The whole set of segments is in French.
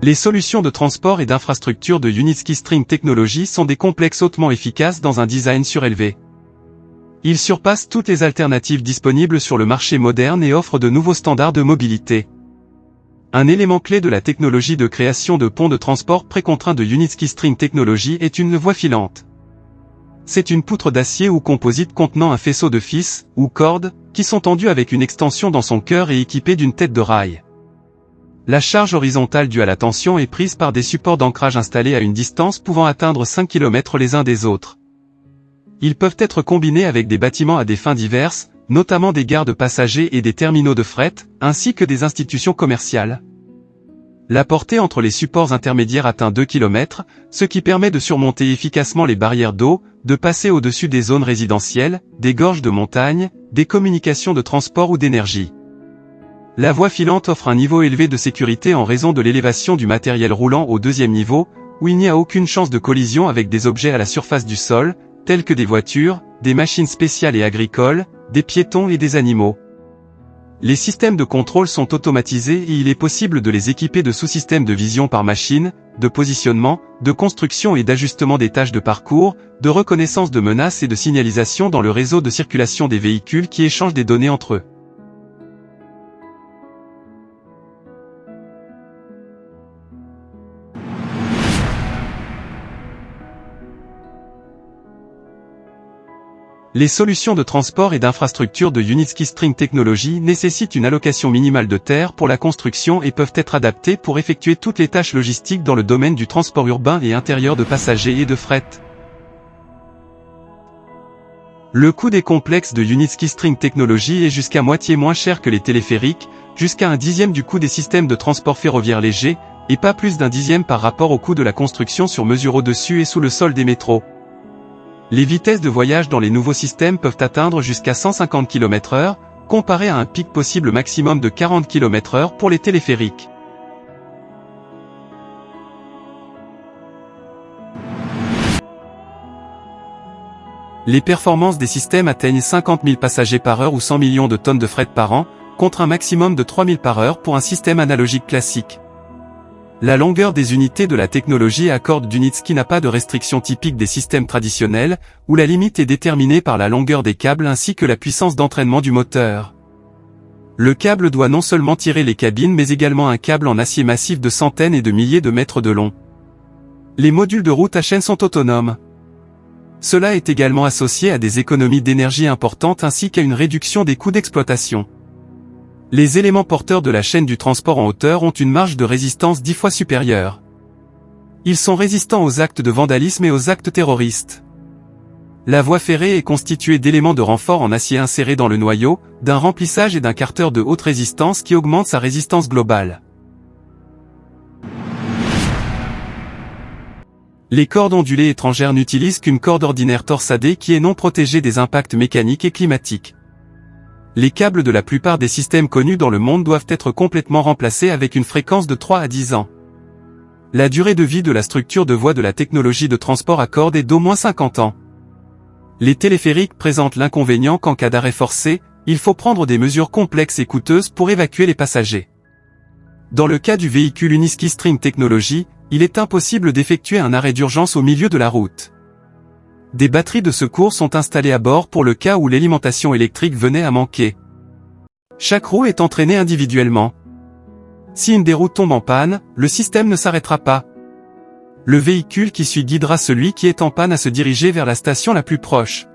Les solutions de transport et d'infrastructure de Unitsky String Technology sont des complexes hautement efficaces dans un design surélevé. Ils surpassent toutes les alternatives disponibles sur le marché moderne et offrent de nouveaux standards de mobilité. Un élément clé de la technologie de création de ponts de transport précontraint de Unitsky String Technology est une voie filante. C'est une poutre d'acier ou composite contenant un faisceau de fils, ou cordes, qui sont tendus avec une extension dans son cœur et équipés d'une tête de rail. La charge horizontale due à la tension est prise par des supports d'ancrage installés à une distance pouvant atteindre 5 km les uns des autres. Ils peuvent être combinés avec des bâtiments à des fins diverses, notamment des gares de passagers et des terminaux de fret, ainsi que des institutions commerciales. La portée entre les supports intermédiaires atteint 2 km, ce qui permet de surmonter efficacement les barrières d'eau, de passer au-dessus des zones résidentielles, des gorges de montagne, des communications de transport ou d'énergie. La voie filante offre un niveau élevé de sécurité en raison de l'élévation du matériel roulant au deuxième niveau, où il n'y a aucune chance de collision avec des objets à la surface du sol, tels que des voitures, des machines spéciales et agricoles, des piétons et des animaux. Les systèmes de contrôle sont automatisés et il est possible de les équiper de sous-systèmes de vision par machine, de positionnement, de construction et d'ajustement des tâches de parcours, de reconnaissance de menaces et de signalisation dans le réseau de circulation des véhicules qui échangent des données entre eux. Les solutions de transport et d'infrastructure de Unitsky String Technology nécessitent une allocation minimale de terre pour la construction et peuvent être adaptées pour effectuer toutes les tâches logistiques dans le domaine du transport urbain et intérieur de passagers et de fret. Le coût des complexes de Unitsky String Technology est jusqu'à moitié moins cher que les téléphériques, jusqu'à un dixième du coût des systèmes de transport ferroviaire léger, et pas plus d'un dixième par rapport au coût de la construction sur mesure au-dessus et sous le sol des métros. Les vitesses de voyage dans les nouveaux systèmes peuvent atteindre jusqu'à 150 km h comparé à un pic possible maximum de 40 km h pour les téléphériques. Les performances des systèmes atteignent 50 000 passagers par heure ou 100 millions de tonnes de fret par an, contre un maximum de 3 000 par heure pour un système analogique classique. La longueur des unités de la technologie accorde d'Unitsky n'a pas de restriction typique des systèmes traditionnels, où la limite est déterminée par la longueur des câbles ainsi que la puissance d'entraînement du moteur. Le câble doit non seulement tirer les cabines mais également un câble en acier massif de centaines et de milliers de mètres de long. Les modules de route à chaîne sont autonomes. Cela est également associé à des économies d'énergie importantes ainsi qu'à une réduction des coûts d'exploitation. Les éléments porteurs de la chaîne du transport en hauteur ont une marge de résistance dix fois supérieure. Ils sont résistants aux actes de vandalisme et aux actes terroristes. La voie ferrée est constituée d'éléments de renfort en acier insérés dans le noyau, d'un remplissage et d'un carter de haute résistance qui augmente sa résistance globale. Les cordes ondulées étrangères n'utilisent qu'une corde ordinaire torsadée qui est non protégée des impacts mécaniques et climatiques les câbles de la plupart des systèmes connus dans le monde doivent être complètement remplacés avec une fréquence de 3 à 10 ans. La durée de vie de la structure de voie de la technologie de transport à cordes est d'au moins 50 ans. Les téléphériques présentent l'inconvénient qu'en cas d'arrêt forcé, il faut prendre des mesures complexes et coûteuses pour évacuer les passagers. Dans le cas du véhicule Uniski String Technology, il est impossible d'effectuer un arrêt d'urgence au milieu de la route. Des batteries de secours sont installées à bord pour le cas où l'alimentation électrique venait à manquer. Chaque roue est entraînée individuellement. Si une des roues tombe en panne, le système ne s'arrêtera pas. Le véhicule qui suit guidera celui qui est en panne à se diriger vers la station la plus proche.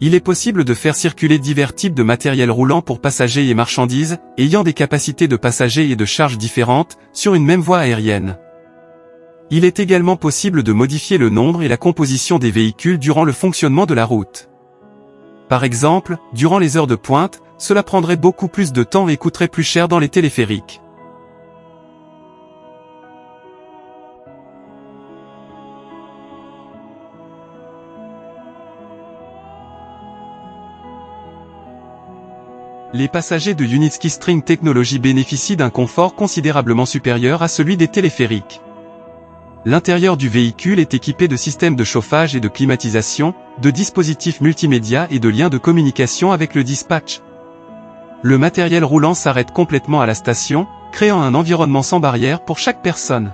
Il est possible de faire circuler divers types de matériel roulant pour passagers et marchandises, ayant des capacités de passagers et de charges différentes, sur une même voie aérienne. Il est également possible de modifier le nombre et la composition des véhicules durant le fonctionnement de la route. Par exemple, durant les heures de pointe, cela prendrait beaucoup plus de temps et coûterait plus cher dans les téléphériques. Les passagers de Unitsky String Technology bénéficient d'un confort considérablement supérieur à celui des téléphériques. L'intérieur du véhicule est équipé de systèmes de chauffage et de climatisation, de dispositifs multimédia et de liens de communication avec le dispatch. Le matériel roulant s'arrête complètement à la station, créant un environnement sans barrière pour chaque personne.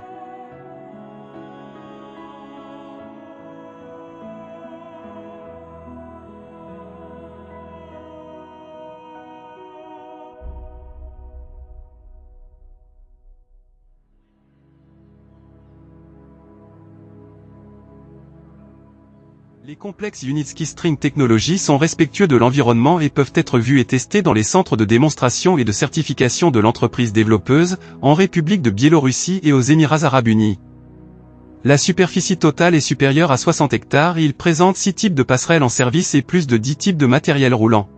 Les complexes Unitsky String Technology sont respectueux de l'environnement et peuvent être vus et testés dans les centres de démonstration et de certification de l'entreprise développeuse, en République de Biélorussie et aux Émirats Arabes Unis. La superficie totale est supérieure à 60 hectares et il présente 6 types de passerelles en service et plus de 10 types de matériel roulant.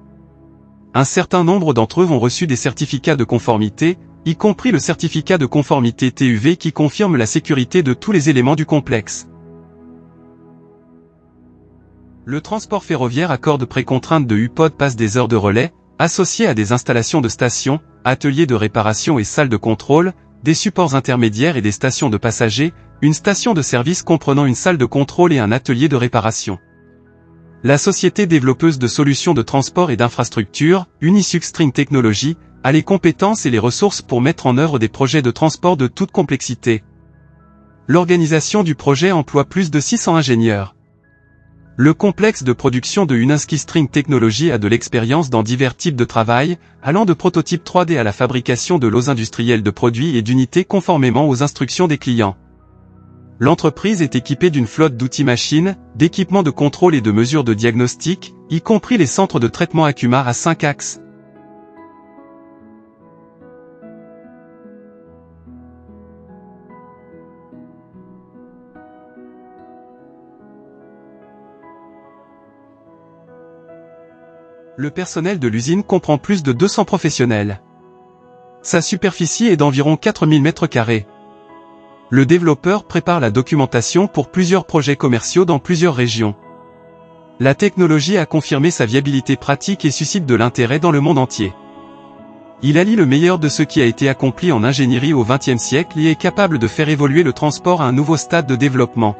Un certain nombre d'entre eux ont reçu des certificats de conformité, y compris le certificat de conformité TUV qui confirme la sécurité de tous les éléments du complexe. Le transport ferroviaire accorde précontrainte de UPOD passe des heures de relais, associées à des installations de stations, ateliers de réparation et salles de contrôle, des supports intermédiaires et des stations de passagers, une station de service comprenant une salle de contrôle et un atelier de réparation. La société développeuse de solutions de transport et d'infrastructures, Unisuxstring Technology, a les compétences et les ressources pour mettre en œuvre des projets de transport de toute complexité. L'organisation du projet emploie plus de 600 ingénieurs. Le complexe de production de Unaski String Technology a de l'expérience dans divers types de travail, allant de prototypes 3D à la fabrication de lots industriels de produits et d'unités conformément aux instructions des clients. L'entreprise est équipée d'une flotte d'outils machines, d'équipements de contrôle et de mesures de diagnostic, y compris les centres de traitement Acuma à 5 axes. Le personnel de l'usine comprend plus de 200 professionnels. Sa superficie est d'environ 4000 m2. Le développeur prépare la documentation pour plusieurs projets commerciaux dans plusieurs régions. La technologie a confirmé sa viabilité pratique et suscite de l'intérêt dans le monde entier. Il allie le meilleur de ce qui a été accompli en ingénierie au XXe siècle et est capable de faire évoluer le transport à un nouveau stade de développement.